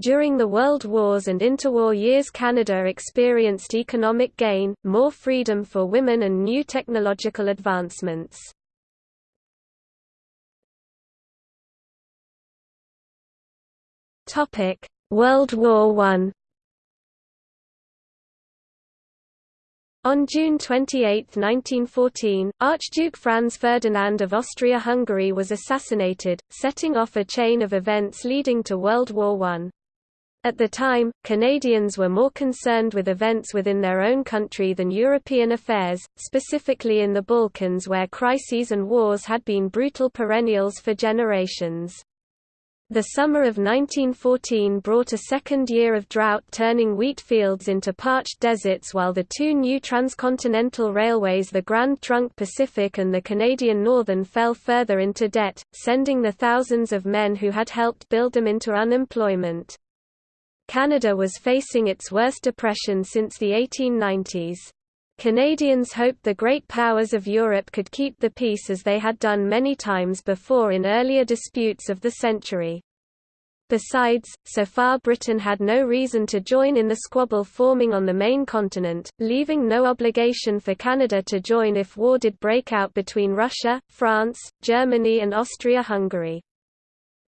During the World Wars and interwar years Canada experienced economic gain, more freedom for women and new technological advancements. World War I On June 28, 1914, Archduke Franz Ferdinand of Austria-Hungary was assassinated, setting off a chain of events leading to World War I. At the time, Canadians were more concerned with events within their own country than European affairs, specifically in the Balkans where crises and wars had been brutal perennials for generations. The summer of 1914 brought a second year of drought turning wheat fields into parched deserts while the two new transcontinental railways the Grand Trunk Pacific and the Canadian Northern fell further into debt, sending the thousands of men who had helped build them into unemployment. Canada was facing its worst depression since the 1890s. Canadians hoped the great powers of Europe could keep the peace as they had done many times before in earlier disputes of the century. Besides, so far Britain had no reason to join in the squabble forming on the main continent, leaving no obligation for Canada to join if war did break out between Russia, France, Germany and Austria-Hungary.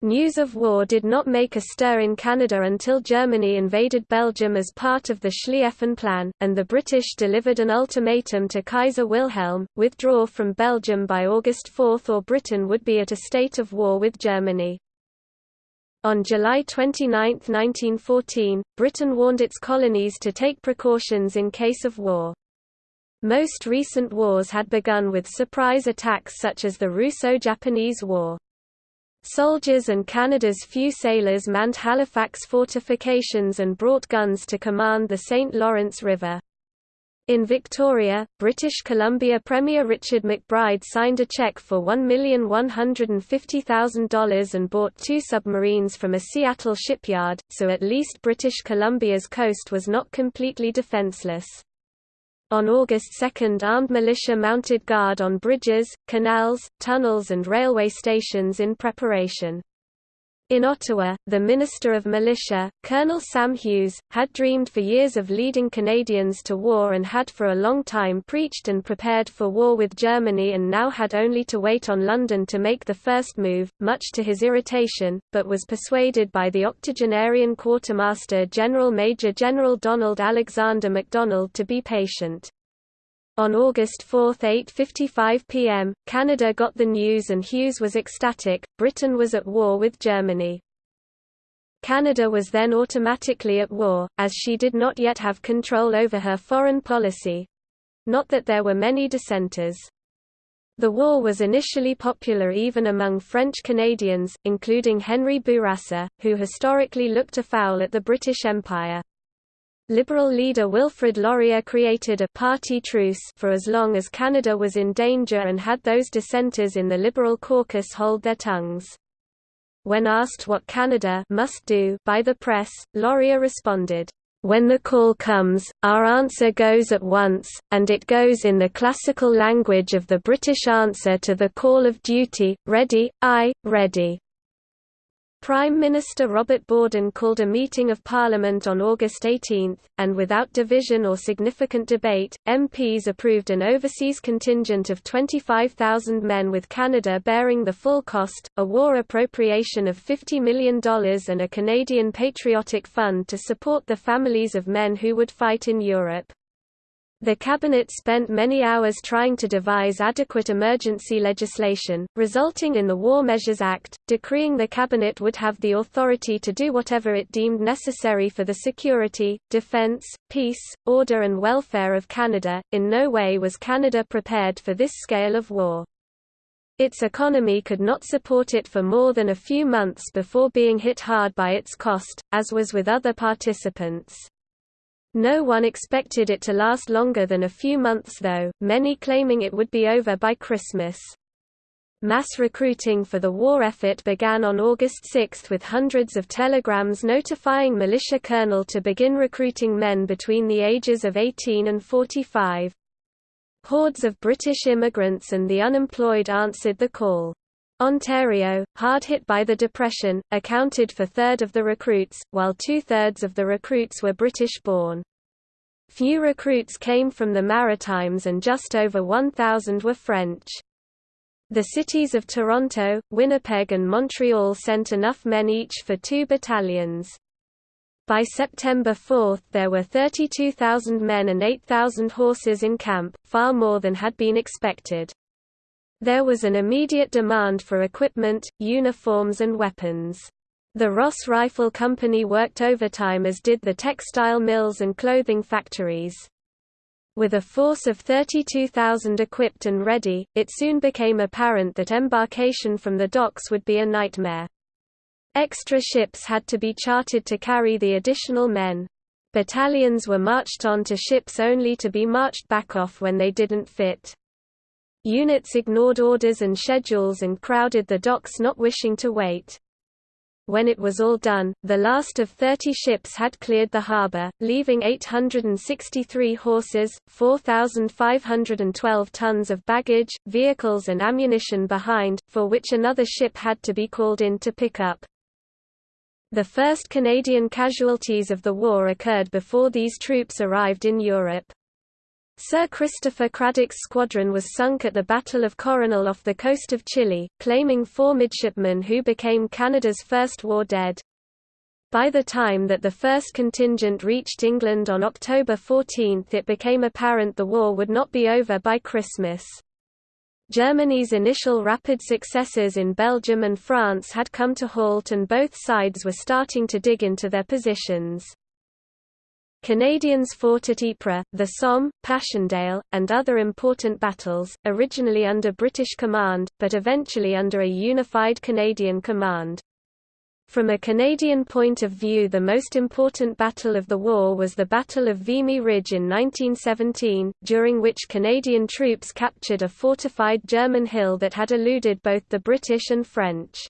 News of war did not make a stir in Canada until Germany invaded Belgium as part of the Schlieffen Plan, and the British delivered an ultimatum to Kaiser Wilhelm, withdraw from Belgium by August 4 or Britain would be at a state of war with Germany. On July 29, 1914, Britain warned its colonies to take precautions in case of war. Most recent wars had begun with surprise attacks such as the Russo-Japanese War. Soldiers and Canada's few sailors manned Halifax fortifications and brought guns to command the St. Lawrence River. In Victoria, British Columbia Premier Richard McBride signed a check for $1,150,000 and bought two submarines from a Seattle shipyard, so at least British Columbia's coast was not completely defenseless. On August 2 armed militia mounted guard on bridges, canals, tunnels and railway stations in preparation. In Ottawa, the Minister of Militia, Colonel Sam Hughes, had dreamed for years of leading Canadians to war and had for a long time preached and prepared for war with Germany and now had only to wait on London to make the first move, much to his irritation, but was persuaded by the octogenarian Quartermaster General Major General Donald Alexander MacDonald to be patient. On August 4 8.55 pm, Canada got the news and Hughes was ecstatic, Britain was at war with Germany. Canada was then automatically at war, as she did not yet have control over her foreign policy. Not that there were many dissenters. The war was initially popular even among French Canadians, including Henri Bourassa, who historically looked afoul at the British Empire. Liberal leader Wilfrid Laurier created a party truce for as long as Canada was in danger and had those dissenters in the Liberal caucus hold their tongues. When asked what Canada must do by the press, Laurier responded, when the call comes, our answer goes at once, and it goes in the classical language of the British answer to the call of duty, ready, aye, ready. Prime Minister Robert Borden called a meeting of Parliament on August 18, and without division or significant debate, MPs approved an overseas contingent of 25,000 men with Canada bearing the full cost, a war appropriation of $50 million and a Canadian Patriotic Fund to support the families of men who would fight in Europe. The cabinet spent many hours trying to devise adequate emergency legislation, resulting in the War Measures Act, decreeing the cabinet would have the authority to do whatever it deemed necessary for the security, defense, peace, order and welfare of Canada. In no way was Canada prepared for this scale of war. Its economy could not support it for more than a few months before being hit hard by its cost, as was with other participants. No one expected it to last longer than a few months though, many claiming it would be over by Christmas. Mass recruiting for the war effort began on August 6 with hundreds of telegrams notifying militia colonel to begin recruiting men between the ages of 18 and 45. Hordes of British immigrants and the unemployed answered the call. Ontario, hard hit by the Depression, accounted for third of the recruits, while two-thirds of the recruits were British-born. Few recruits came from the Maritimes and just over 1,000 were French. The cities of Toronto, Winnipeg and Montreal sent enough men each for two battalions. By September 4 there were 32,000 men and 8,000 horses in camp, far more than had been expected. There was an immediate demand for equipment, uniforms and weapons. The Ross Rifle Company worked overtime as did the textile mills and clothing factories. With a force of 32,000 equipped and ready, it soon became apparent that embarkation from the docks would be a nightmare. Extra ships had to be chartered to carry the additional men. Battalions were marched on to ships only to be marched back off when they didn't fit. Units ignored orders and schedules and crowded the docks not wishing to wait. When it was all done, the last of 30 ships had cleared the harbour, leaving 863 horses, 4,512 tons of baggage, vehicles and ammunition behind, for which another ship had to be called in to pick up. The first Canadian casualties of the war occurred before these troops arrived in Europe. Sir Christopher Cradock's squadron was sunk at the Battle of Coronel off the coast of Chile, claiming four midshipmen who became Canada's first war dead. By the time that the first contingent reached England on October 14 it became apparent the war would not be over by Christmas. Germany's initial rapid successes in Belgium and France had come to halt and both sides were starting to dig into their positions. Canadians fought at Ypres, the Somme, Passchendaele, and other important battles, originally under British command, but eventually under a unified Canadian command. From a Canadian point of view the most important battle of the war was the Battle of Vimy Ridge in 1917, during which Canadian troops captured a fortified German hill that had eluded both the British and French.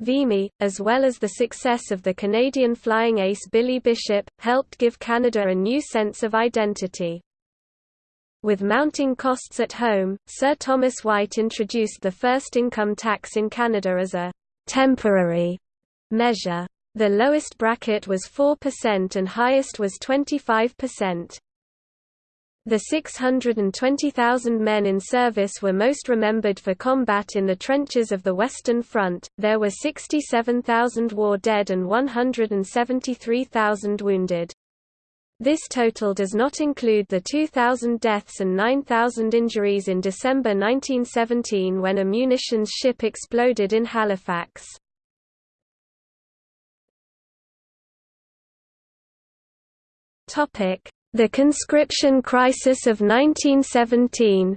Vimy, as well as the success of the Canadian flying ace Billy Bishop, helped give Canada a new sense of identity. With mounting costs at home, Sir Thomas White introduced the first income tax in Canada as a temporary measure. The lowest bracket was 4% and highest was 25%. The 620,000 men in service were most remembered for combat in the trenches of the Western Front. There were 67,000 war dead and 173,000 wounded. This total does not include the 2,000 deaths and 9,000 injuries in December 1917 when a munitions ship exploded in Halifax. Topic: the conscription crisis of 1917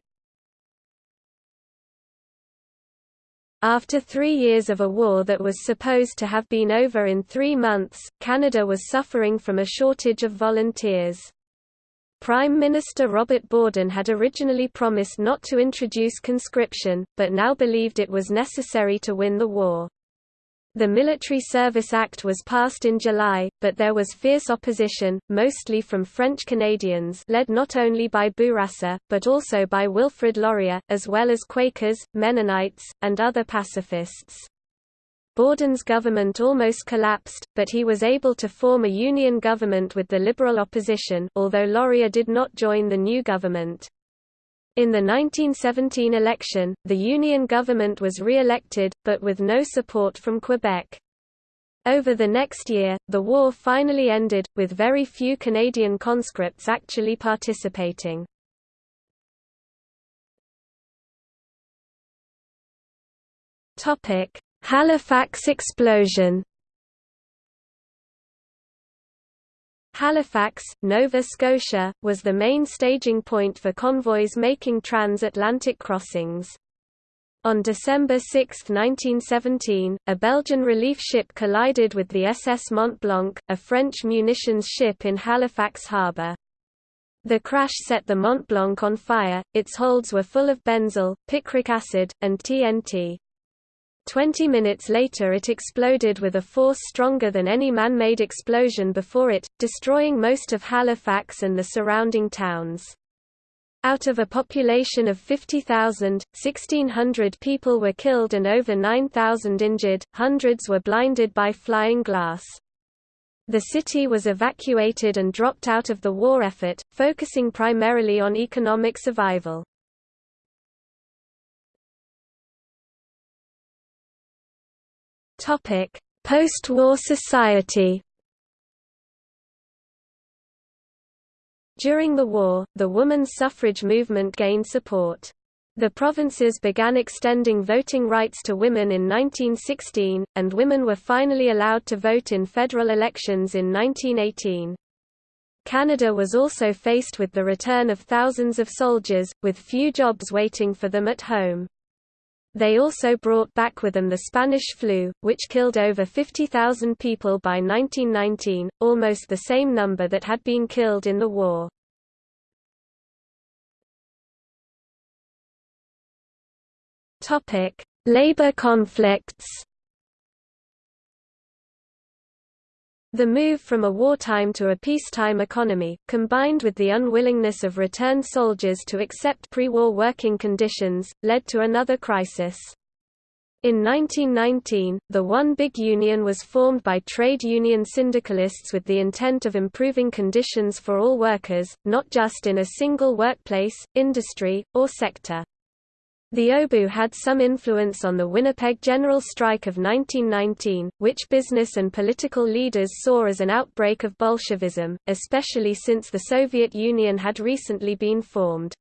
After three years of a war that was supposed to have been over in three months, Canada was suffering from a shortage of volunteers. Prime Minister Robert Borden had originally promised not to introduce conscription, but now believed it was necessary to win the war. The Military Service Act was passed in July, but there was fierce opposition, mostly from French Canadians led not only by Bourassa, but also by Wilfrid Laurier, as well as Quakers, Mennonites, and other pacifists. Borden's government almost collapsed, but he was able to form a union government with the Liberal opposition although Laurier did not join the new government. In the 1917 election, the Union government was re-elected, but with no support from Quebec. Over the next year, the war finally ended, with very few Canadian conscripts actually participating. Halifax explosion Halifax, Nova Scotia, was the main staging point for convoys making transatlantic crossings. On December 6, 1917, a Belgian relief ship collided with the SS Mont Blanc, a French munitions ship in Halifax harbour. The crash set the Mont Blanc on fire, its holds were full of benzol, picric acid, and TNT. Twenty minutes later it exploded with a force stronger than any man-made explosion before it, destroying most of Halifax and the surrounding towns. Out of a population of 50,000, 1,600 people were killed and over 9,000 injured, hundreds were blinded by flying glass. The city was evacuated and dropped out of the war effort, focusing primarily on economic survival. Post-war society During the war, the women's suffrage movement gained support. The provinces began extending voting rights to women in 1916, and women were finally allowed to vote in federal elections in 1918. Canada was also faced with the return of thousands of soldiers, with few jobs waiting for them at home. They also brought back with them the Spanish flu, which killed over 50,000 people by 1919, almost the same number that had been killed in the war. Labor conflicts The move from a wartime to a peacetime economy, combined with the unwillingness of returned soldiers to accept pre-war working conditions, led to another crisis. In 1919, the One Big Union was formed by trade union syndicalists with the intent of improving conditions for all workers, not just in a single workplace, industry, or sector. The OBU had some influence on the Winnipeg General Strike of 1919, which business and political leaders saw as an outbreak of Bolshevism, especially since the Soviet Union had recently been formed.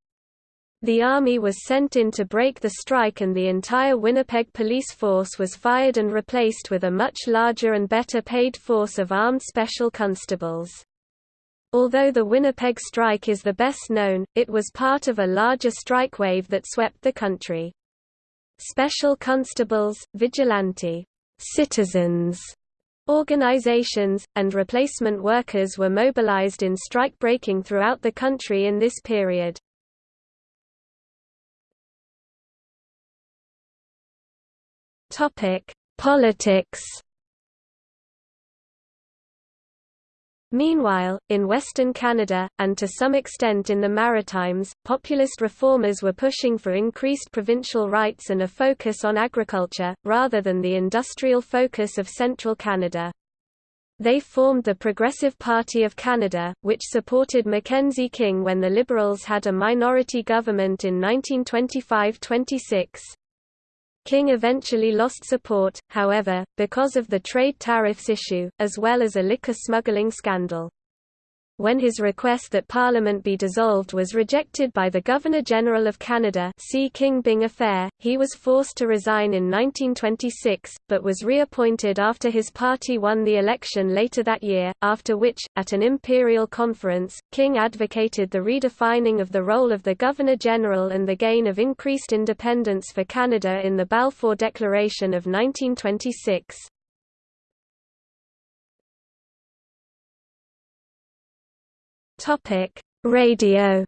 The army was sent in to break the strike and the entire Winnipeg police force was fired and replaced with a much larger and better paid force of armed special constables. Although the Winnipeg strike is the best known, it was part of a larger strike wave that swept the country. Special constables, vigilante citizens organizations, and replacement workers were mobilized in strike-breaking throughout the country in this period. Politics Meanwhile, in Western Canada, and to some extent in the Maritimes, populist reformers were pushing for increased provincial rights and a focus on agriculture, rather than the industrial focus of central Canada. They formed the Progressive Party of Canada, which supported Mackenzie King when the Liberals had a minority government in 1925–26. King eventually lost support, however, because of the trade tariffs issue, as well as a liquor smuggling scandal when his request that Parliament be dissolved was rejected by the Governor-General of Canada see King-Byng affair, he was forced to resign in 1926, but was reappointed after his party won the election later that year, after which, at an imperial conference, King advocated the redefining of the role of the Governor-General and the gain of increased independence for Canada in the Balfour Declaration of 1926. Topic: Radio.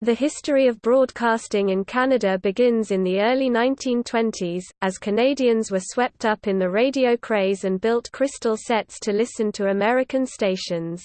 The history of broadcasting in Canada begins in the early 1920s, as Canadians were swept up in the radio craze and built crystal sets to listen to American stations.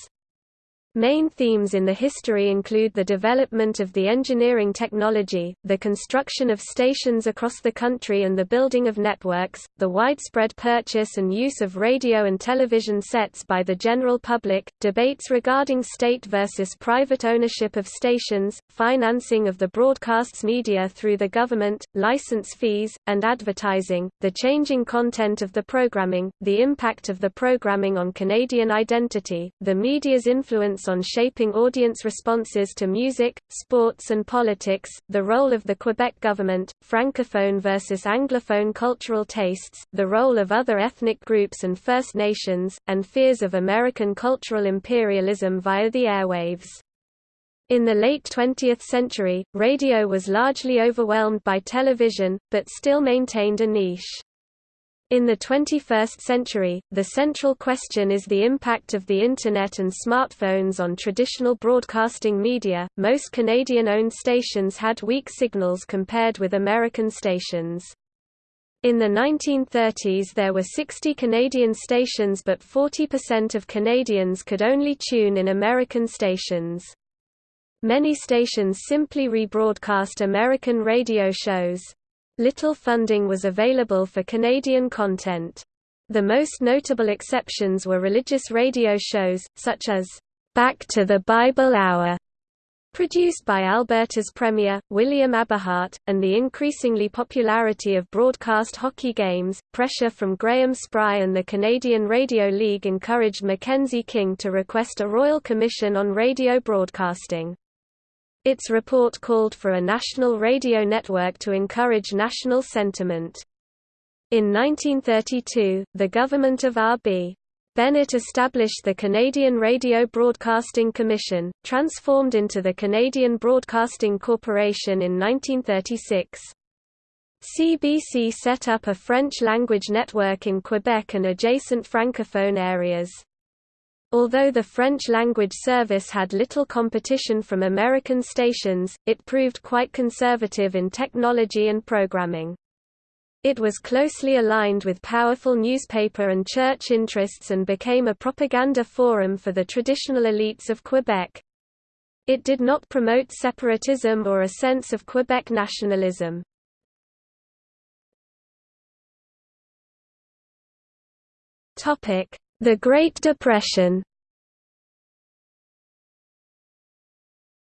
Main themes in the history include the development of the engineering technology, the construction of stations across the country and the building of networks, the widespread purchase and use of radio and television sets by the general public, debates regarding state versus private ownership of stations, financing of the broadcasts media through the government, license fees, and advertising, the changing content of the programming, the impact of the programming on Canadian identity, the media's influence on shaping audience responses to music, sports and politics, the role of the Quebec government, francophone versus anglophone cultural tastes, the role of other ethnic groups and First Nations, and fears of American cultural imperialism via the airwaves. In the late 20th century, radio was largely overwhelmed by television, but still maintained a niche. In the 21st century, the central question is the impact of the Internet and smartphones on traditional broadcasting media. Most Canadian owned stations had weak signals compared with American stations. In the 1930s there were 60 Canadian stations but 40% of Canadians could only tune in American stations. Many stations simply rebroadcast American radio shows. Little funding was available for Canadian content. The most notable exceptions were religious radio shows, such as, "'Back to the Bible Hour' produced by Alberta's premier, William Aberhart, and the increasingly popularity of broadcast hockey games. Pressure from Graham Spry and the Canadian Radio League encouraged Mackenzie King to request a royal commission on radio broadcasting. Its report called for a national radio network to encourage national sentiment. In 1932, the government of R.B. Bennett established the Canadian Radio Broadcasting Commission, transformed into the Canadian Broadcasting Corporation in 1936. CBC set up a French-language network in Quebec and adjacent francophone areas. Although the French-language service had little competition from American stations, it proved quite conservative in technology and programming. It was closely aligned with powerful newspaper and church interests and became a propaganda forum for the traditional elites of Quebec. It did not promote separatism or a sense of Quebec nationalism. Topic: the Great Depression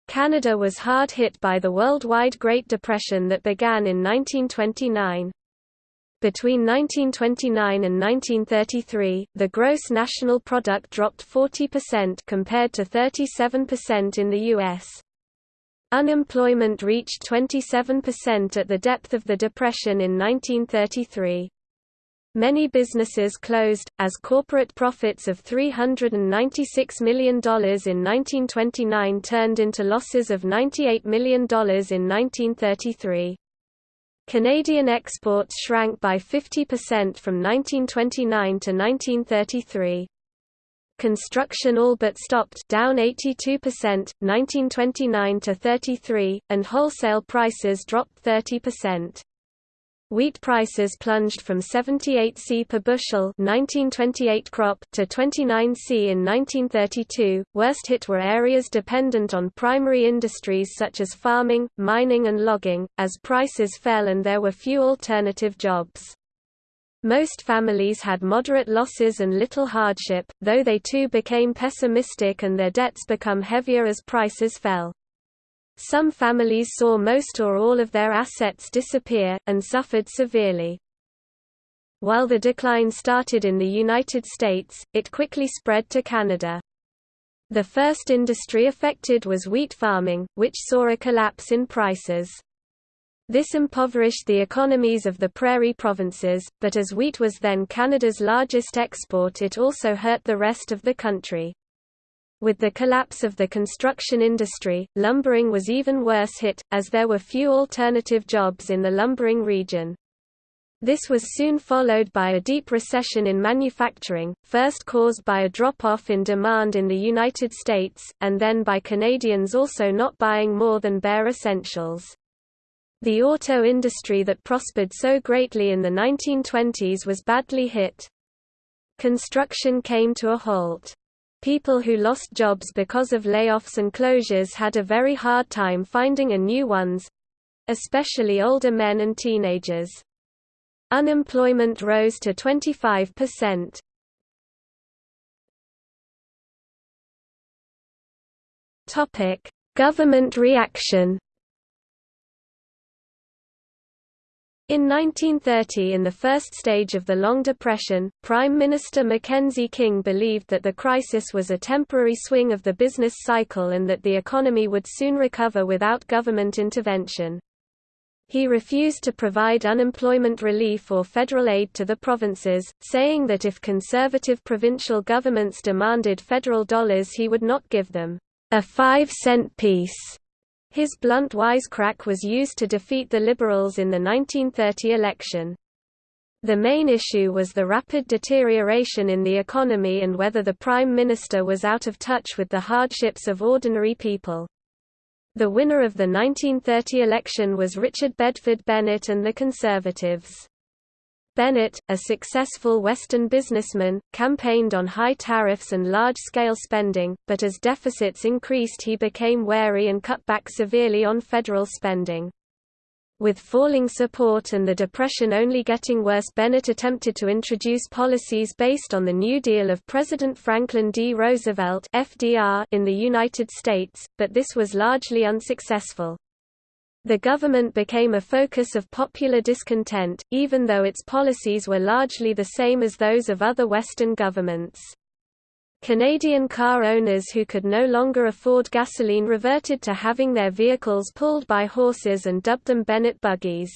Canada was hard hit by the worldwide Great Depression that began in 1929. Between 1929 and 1933, the gross national product dropped 40% compared to 37% in the U.S. Unemployment reached 27% at the depth of the Depression in 1933. Many businesses closed, as corporate profits of $396 million in 1929 turned into losses of $98 million in 1933. Canadian exports shrank by 50% from 1929 to 1933. Construction all but stopped down 82%, 1929 to 33, and wholesale prices dropped 30%. Wheat prices plunged from 78 c per bushel 1928 crop to 29 c in 1932. Worst hit were areas dependent on primary industries such as farming, mining and logging, as prices fell and there were few alternative jobs. Most families had moderate losses and little hardship, though they too became pessimistic and their debts become heavier as prices fell. Some families saw most or all of their assets disappear, and suffered severely. While the decline started in the United States, it quickly spread to Canada. The first industry affected was wheat farming, which saw a collapse in prices. This impoverished the economies of the prairie provinces, but as wheat was then Canada's largest export it also hurt the rest of the country. With the collapse of the construction industry, lumbering was even worse hit, as there were few alternative jobs in the lumbering region. This was soon followed by a deep recession in manufacturing, first caused by a drop-off in demand in the United States, and then by Canadians also not buying more than bare essentials. The auto industry that prospered so greatly in the 1920s was badly hit. Construction came to a halt. People who lost jobs because of layoffs and closures had a very hard time finding a new ones especially older men and teenagers. Unemployment rose to 25%. Topic: Government reaction In 1930 in the first stage of the Long Depression, Prime Minister Mackenzie King believed that the crisis was a temporary swing of the business cycle and that the economy would soon recover without government intervention. He refused to provide unemployment relief or federal aid to the provinces, saying that if conservative provincial governments demanded federal dollars he would not give them a five-cent piece his blunt wisecrack was used to defeat the Liberals in the 1930 election. The main issue was the rapid deterioration in the economy and whether the Prime Minister was out of touch with the hardships of ordinary people. The winner of the 1930 election was Richard Bedford Bennett and the Conservatives. Bennett, a successful Western businessman, campaigned on high tariffs and large-scale spending, but as deficits increased he became wary and cut back severely on federal spending. With falling support and the Depression only getting worse Bennett attempted to introduce policies based on the New Deal of President Franklin D. Roosevelt in the United States, but this was largely unsuccessful. The government became a focus of popular discontent, even though its policies were largely the same as those of other Western governments. Canadian car owners who could no longer afford gasoline reverted to having their vehicles pulled by horses and dubbed them Bennett buggies.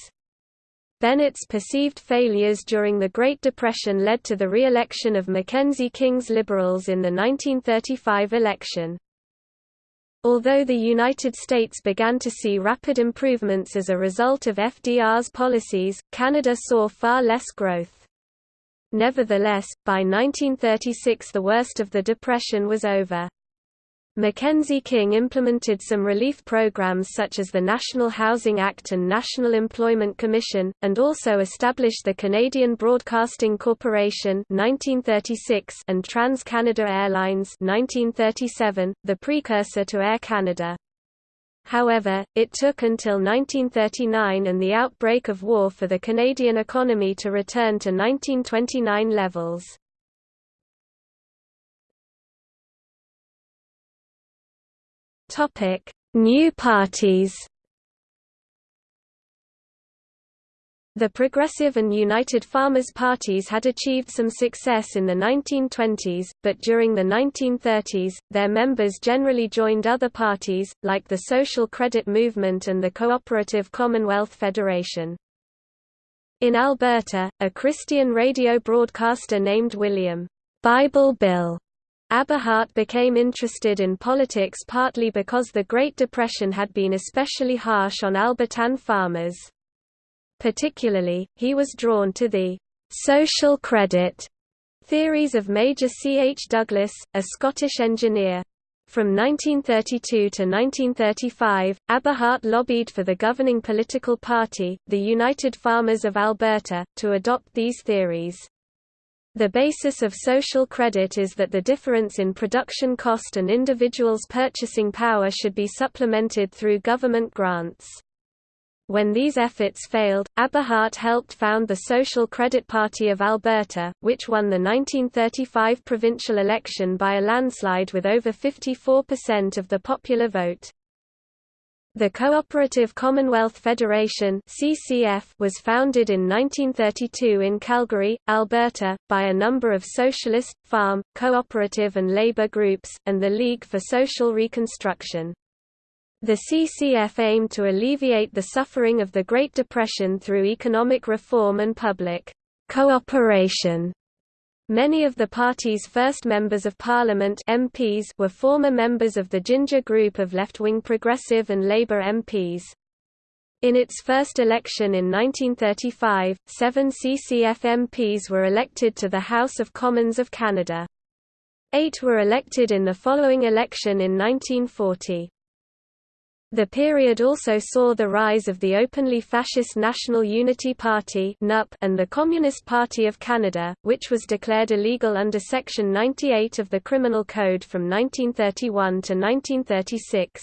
Bennett's perceived failures during the Great Depression led to the re-election of Mackenzie King's Liberals in the 1935 election. Although the United States began to see rapid improvements as a result of FDR's policies, Canada saw far less growth. Nevertheless, by 1936 the worst of the Depression was over. Mackenzie King implemented some relief programs such as the National Housing Act and National Employment Commission, and also established the Canadian Broadcasting Corporation 1936 and Trans-Canada Airlines 1937, the precursor to Air Canada. However, it took until 1939 and the outbreak of war for the Canadian economy to return to 1929 levels. Topic: New parties. The Progressive and United Farmers parties had achieved some success in the 1920s, but during the 1930s, their members generally joined other parties, like the Social Credit Movement and the Cooperative Commonwealth Federation. In Alberta, a Christian radio broadcaster named William Bible Bill Aberhart became interested in politics partly because the Great Depression had been especially harsh on Albertan farmers. Particularly, he was drawn to the «social credit» theories of Major C. H. Douglas, a Scottish engineer. From 1932 to 1935, Aberhart lobbied for the governing political party, the United Farmers of Alberta, to adopt these theories. The basis of social credit is that the difference in production cost and individuals' purchasing power should be supplemented through government grants. When these efforts failed, Aberhart helped found the Social Credit Party of Alberta, which won the 1935 provincial election by a landslide with over 54% of the popular vote. The Cooperative Commonwealth Federation (CCF) was founded in 1932 in Calgary, Alberta, by a number of socialist, farm, cooperative and labor groups, and the League for Social Reconstruction. The CCF aimed to alleviate the suffering of the Great Depression through economic reform and public cooperation. Many of the party's first members of parliament MPs were former members of the Ginger Group of left-wing Progressive and Labour MPs. In its first election in 1935, seven CCF MPs were elected to the House of Commons of Canada. Eight were elected in the following election in 1940. The period also saw the rise of the openly fascist National Unity Party and the Communist Party of Canada, which was declared illegal under Section 98 of the Criminal Code from 1931 to 1936.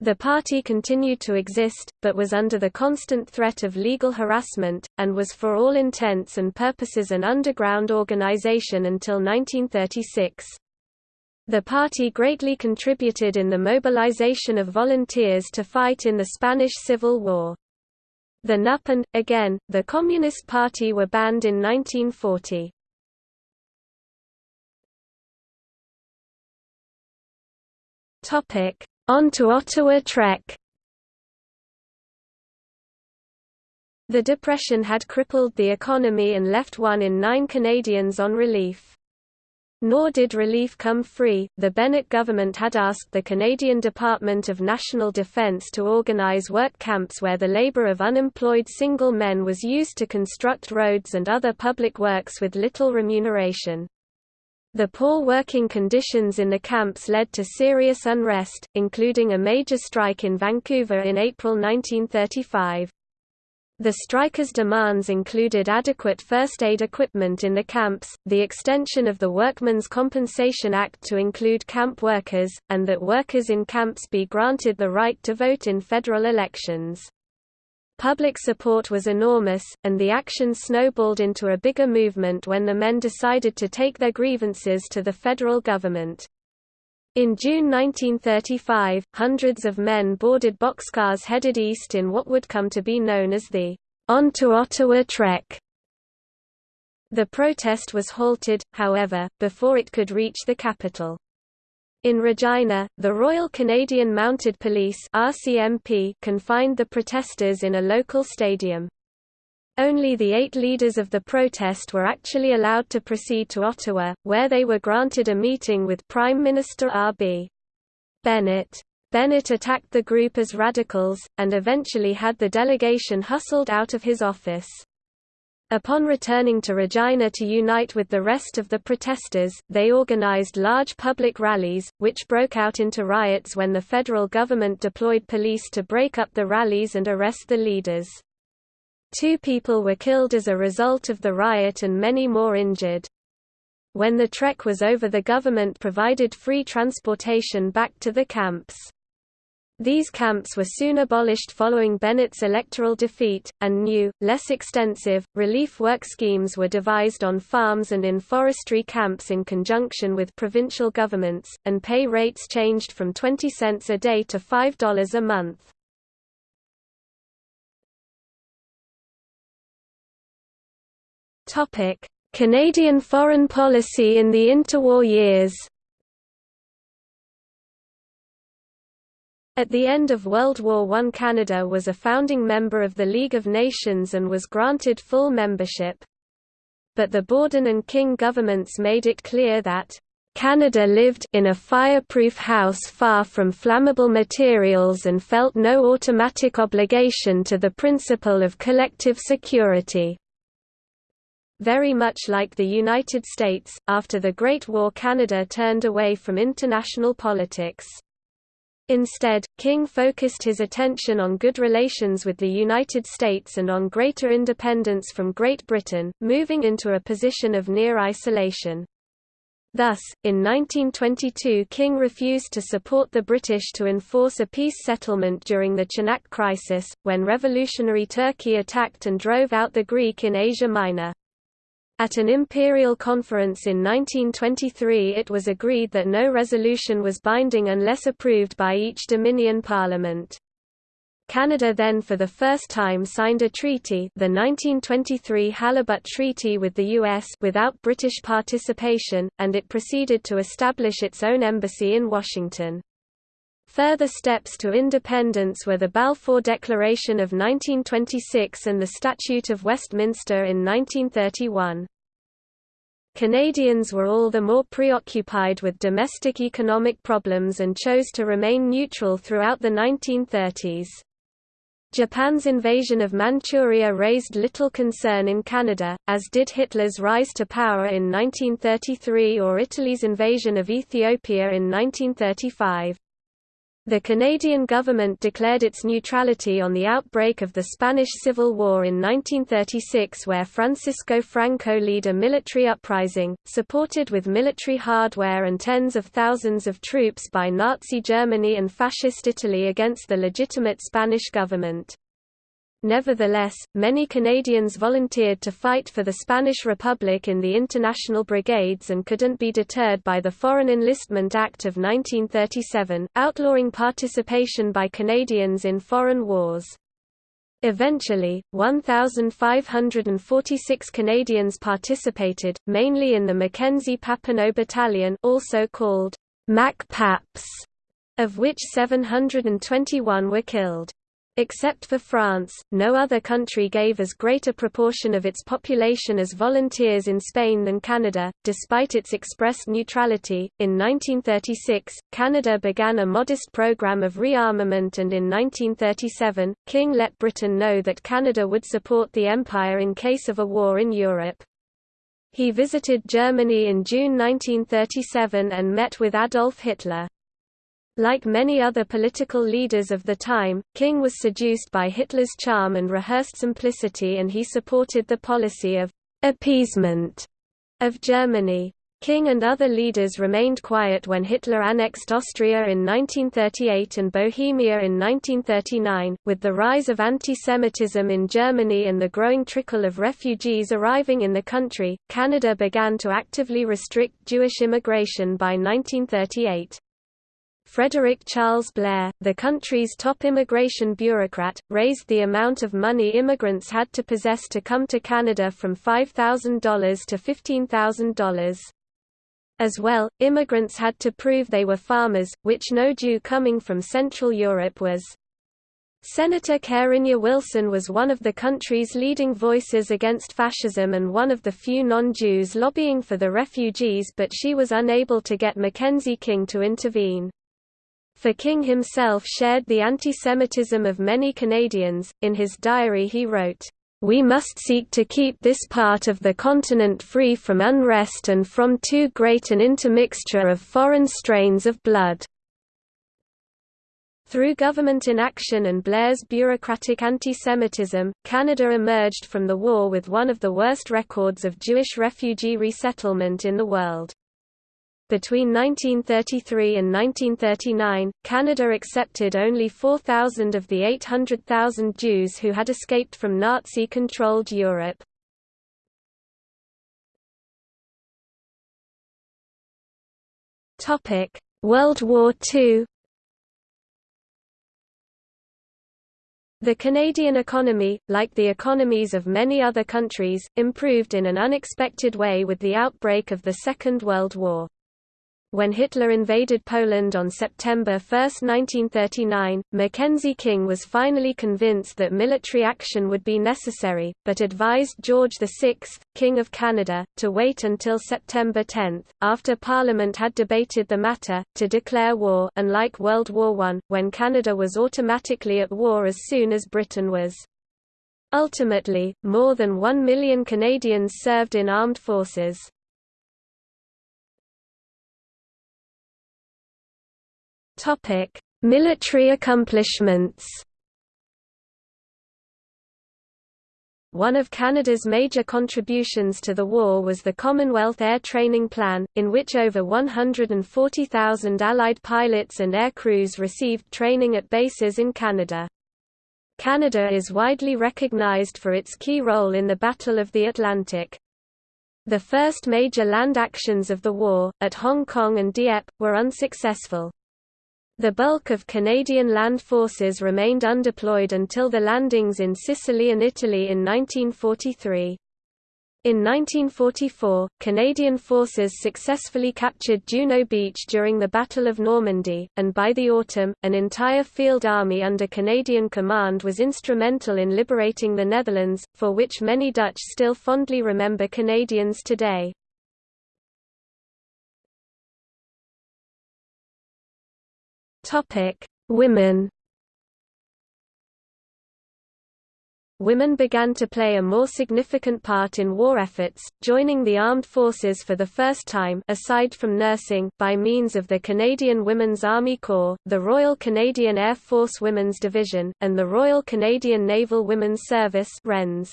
The party continued to exist, but was under the constant threat of legal harassment, and was for all intents and purposes an underground organization until 1936. The party greatly contributed in the mobilization of volunteers to fight in the Spanish Civil War. The NUP and, again, the Communist Party were banned in 1940. On to Ottawa Trek The Depression had crippled the economy and left one in nine Canadians on relief. Nor did relief come free. The Bennett government had asked the Canadian Department of National Defence to organise work camps where the labour of unemployed single men was used to construct roads and other public works with little remuneration. The poor working conditions in the camps led to serious unrest, including a major strike in Vancouver in April 1935. The strikers' demands included adequate first aid equipment in the camps, the extension of the Workmen's Compensation Act to include camp workers, and that workers in camps be granted the right to vote in federal elections. Public support was enormous, and the action snowballed into a bigger movement when the men decided to take their grievances to the federal government. In June 1935, hundreds of men boarded boxcars headed east in what would come to be known as the On to Ottawa Trek. The protest was halted, however, before it could reach the capital. In Regina, the Royal Canadian Mounted Police RCMP confined the protesters in a local stadium. Only the eight leaders of the protest were actually allowed to proceed to Ottawa, where they were granted a meeting with Prime Minister R.B. Bennett. Bennett attacked the group as radicals, and eventually had the delegation hustled out of his office. Upon returning to Regina to unite with the rest of the protesters, they organized large public rallies, which broke out into riots when the federal government deployed police to break up the rallies and arrest the leaders. Two people were killed as a result of the riot and many more injured. When the trek was over the government provided free transportation back to the camps. These camps were soon abolished following Bennett's electoral defeat, and new, less extensive, relief work schemes were devised on farms and in forestry camps in conjunction with provincial governments, and pay rates changed from 20 cents a day to $5 a month. Canadian foreign policy in the interwar years At the end of World War I Canada was a founding member of the League of Nations and was granted full membership. But the Borden and King governments made it clear that Canada lived in a fireproof house far from flammable materials and felt no automatic obligation to the principle of collective security. Very much like the United States, after the Great War Canada turned away from international politics. Instead, King focused his attention on good relations with the United States and on greater independence from Great Britain, moving into a position of near isolation. Thus, in 1922 King refused to support the British to enforce a peace settlement during the Chanak crisis, when revolutionary Turkey attacked and drove out the Greek in Asia Minor. At an imperial conference in 1923 it was agreed that no resolution was binding unless approved by each Dominion parliament. Canada then for the first time signed a treaty the 1923 Halibut Treaty with the U.S. without British participation, and it proceeded to establish its own embassy in Washington. Further steps to independence were the Balfour Declaration of 1926 and the Statute of Westminster in 1931. Canadians were all the more preoccupied with domestic economic problems and chose to remain neutral throughout the 1930s. Japan's invasion of Manchuria raised little concern in Canada, as did Hitler's rise to power in 1933 or Italy's invasion of Ethiopia in 1935. The Canadian government declared its neutrality on the outbreak of the Spanish Civil War in 1936 where Francisco Franco led a military uprising, supported with military hardware and tens of thousands of troops by Nazi Germany and Fascist Italy against the legitimate Spanish government. Nevertheless, many Canadians volunteered to fight for the Spanish Republic in the International Brigades and couldn't be deterred by the Foreign Enlistment Act of 1937, outlawing participation by Canadians in foreign wars. Eventually, 1,546 Canadians participated, mainly in the Mackenzie Papineau Battalion also called Mac Paps, of which 721 were killed. Except for France, no other country gave as great a proportion of its population as volunteers in Spain than Canada, despite its expressed neutrality. In 1936, Canada began a modest program of rearmament, and in 1937, King let Britain know that Canada would support the Empire in case of a war in Europe. He visited Germany in June 1937 and met with Adolf Hitler. Like many other political leaders of the time, King was seduced by Hitler's charm and rehearsed simplicity and he supported the policy of appeasement of Germany. King and other leaders remained quiet when Hitler annexed Austria in 1938 and Bohemia in 1939. With the rise of anti-Semitism in Germany and the growing trickle of refugees arriving in the country, Canada began to actively restrict Jewish immigration by 1938. Frederick Charles Blair, the country's top immigration bureaucrat, raised the amount of money immigrants had to possess to come to Canada from $5,000 to $15,000. As well, immigrants had to prove they were farmers, which no Jew coming from Central Europe was. Senator Cairine Wilson was one of the country's leading voices against fascism and one of the few non-Jews lobbying for the refugees but she was unable to get Mackenzie King to intervene. For King himself shared the anti-Semitism of many Canadians, in his diary he wrote, we must seek to keep this part of the continent free from unrest and from too great an intermixture of foreign strains of blood." Through government inaction and Blair's bureaucratic anti-Semitism, Canada emerged from the war with one of the worst records of Jewish refugee resettlement in the world. Between 1933 and 1939, Canada accepted only 4,000 of the 800,000 Jews who had escaped from Nazi-controlled Europe. World War II The Canadian economy, like the economies of many other countries, improved in an unexpected way with the outbreak of the Second World War. When Hitler invaded Poland on September 1, 1939, Mackenzie King was finally convinced that military action would be necessary, but advised George VI, King of Canada, to wait until September 10, after Parliament had debated the matter, to declare war unlike World War I, when Canada was automatically at war as soon as Britain was. Ultimately, more than one million Canadians served in armed forces. Topic: Military accomplishments. One of Canada's major contributions to the war was the Commonwealth Air Training Plan, in which over 140,000 Allied pilots and air crews received training at bases in Canada. Canada is widely recognized for its key role in the Battle of the Atlantic. The first major land actions of the war, at Hong Kong and Dieppe, were unsuccessful. The bulk of Canadian land forces remained undeployed until the landings in Sicily and Italy in 1943. In 1944, Canadian forces successfully captured Juno Beach during the Battle of Normandy, and by the autumn, an entire field army under Canadian command was instrumental in liberating the Netherlands, for which many Dutch still fondly remember Canadians today. Topic: Women. Women began to play a more significant part in war efforts, joining the armed forces for the first time aside from nursing by means of the Canadian Women's Army Corps, the Royal Canadian Air Force Women's Division, and the Royal Canadian Naval Women's Service WRENS.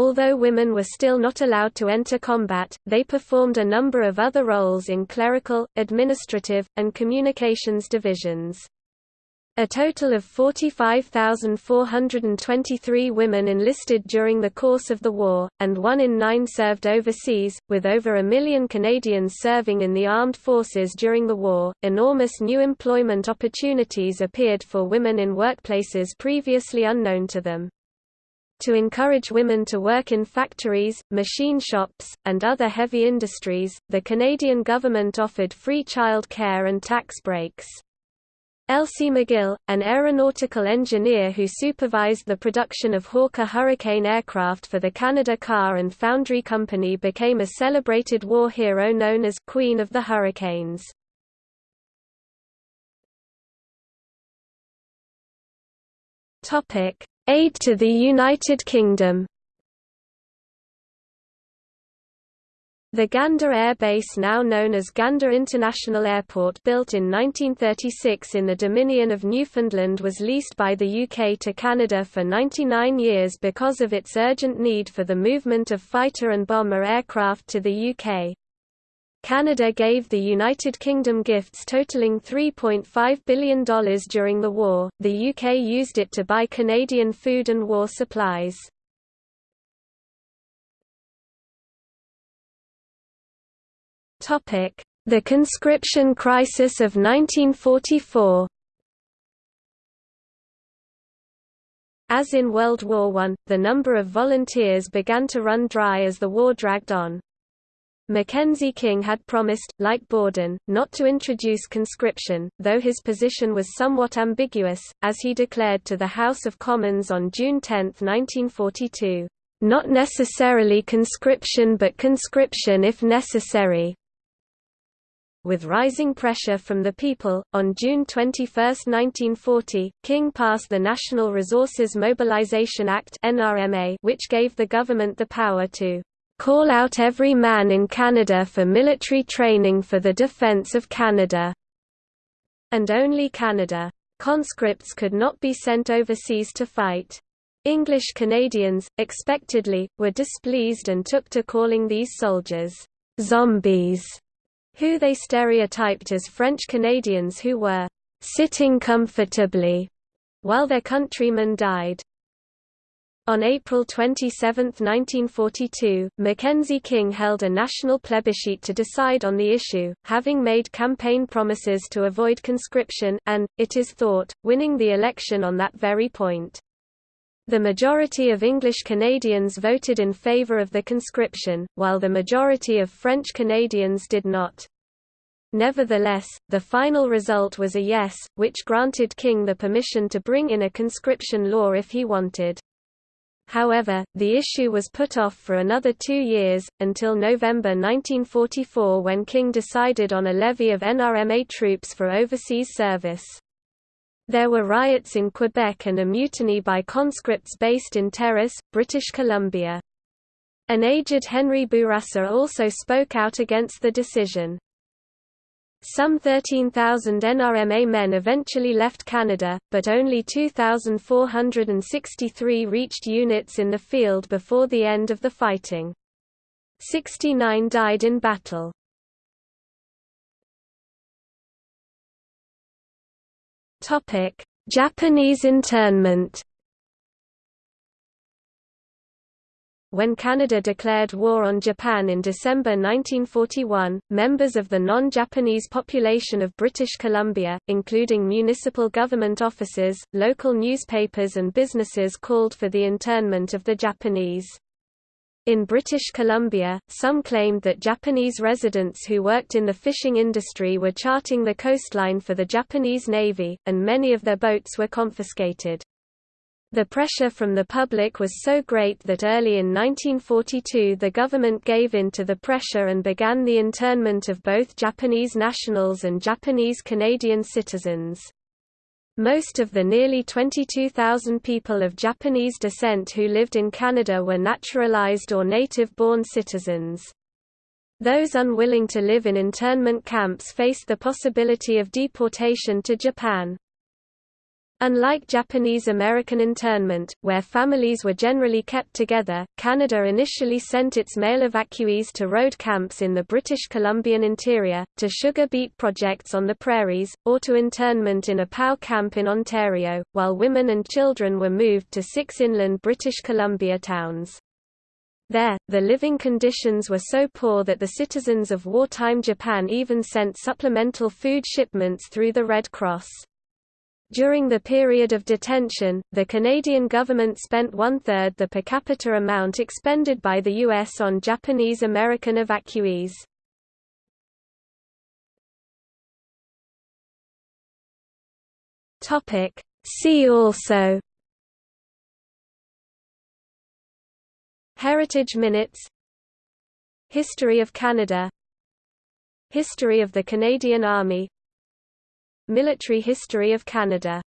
Although women were still not allowed to enter combat, they performed a number of other roles in clerical, administrative, and communications divisions. A total of 45,423 women enlisted during the course of the war, and one in nine served overseas, with over a million Canadians serving in the armed forces during the war. Enormous new employment opportunities appeared for women in workplaces previously unknown to them. To encourage women to work in factories, machine shops, and other heavy industries, the Canadian government offered free child care and tax breaks. Elsie McGill, an aeronautical engineer who supervised the production of Hawker Hurricane aircraft for the Canada Car and Foundry Company became a celebrated war hero known as Queen of the Hurricanes. Aid to the United Kingdom The Gander Air Base now known as Gander International Airport built in 1936 in the Dominion of Newfoundland was leased by the UK to Canada for 99 years because of its urgent need for the movement of fighter and bomber aircraft to the UK. Canada gave the United Kingdom gifts totaling $3.5 billion during the war, the UK used it to buy Canadian food and war supplies. The conscription crisis of 1944 As in World War I, the number of volunteers began to run dry as the war dragged on. Mackenzie King had promised, like Borden, not to introduce conscription, though his position was somewhat ambiguous, as he declared to the House of Commons on June 10, 1942, "...not necessarily conscription but conscription if necessary." With rising pressure from the people, on June 21, 1940, King passed the National Resources Mobilization Act which gave the government the power to "...call out every man in Canada for military training for the defence of Canada." And only Canada. Conscripts could not be sent overseas to fight. English Canadians, expectedly, were displeased and took to calling these soldiers, "...zombies." who they stereotyped as French Canadians who were sitting comfortably while their countrymen died. On April 27, 1942, Mackenzie King held a national plebiscite to decide on the issue, having made campaign promises to avoid conscription, and, it is thought, winning the election on that very point. The majority of English Canadians voted in favour of the conscription, while the majority of French Canadians did not. Nevertheless, the final result was a yes, which granted King the permission to bring in a conscription law if he wanted. However, the issue was put off for another two years, until November 1944 when King decided on a levy of NRMA troops for overseas service. There were riots in Quebec and a mutiny by conscripts based in Terrace, British Columbia. An aged Henri Bourassa also spoke out against the decision. Some 13,000 NRMA men eventually left Canada, but only 2,463 reached units in the field before the end of the fighting. 69 died in battle. Japanese internment. When Canada declared war on Japan in December 1941, members of the non-Japanese population of British Columbia, including municipal government offices, local newspapers and businesses called for the internment of the Japanese. In British Columbia, some claimed that Japanese residents who worked in the fishing industry were charting the coastline for the Japanese Navy, and many of their boats were confiscated. The pressure from the public was so great that early in 1942 the government gave in to the pressure and began the internment of both Japanese nationals and Japanese Canadian citizens. Most of the nearly 22,000 people of Japanese descent who lived in Canada were naturalized or native-born citizens. Those unwilling to live in internment camps faced the possibility of deportation to Japan. Unlike Japanese-American internment, where families were generally kept together, Canada initially sent its male evacuees to road camps in the British Columbian interior, to sugar beet projects on the prairies, or to internment in a POW camp in Ontario, while women and children were moved to six inland British Columbia towns. There, the living conditions were so poor that the citizens of wartime Japan even sent supplemental food shipments through the Red Cross. During the period of detention, the Canadian government spent one-third the per capita amount expended by the U.S. on Japanese-American evacuees. See also Heritage Minutes History of Canada History of the Canadian Army Military history of Canada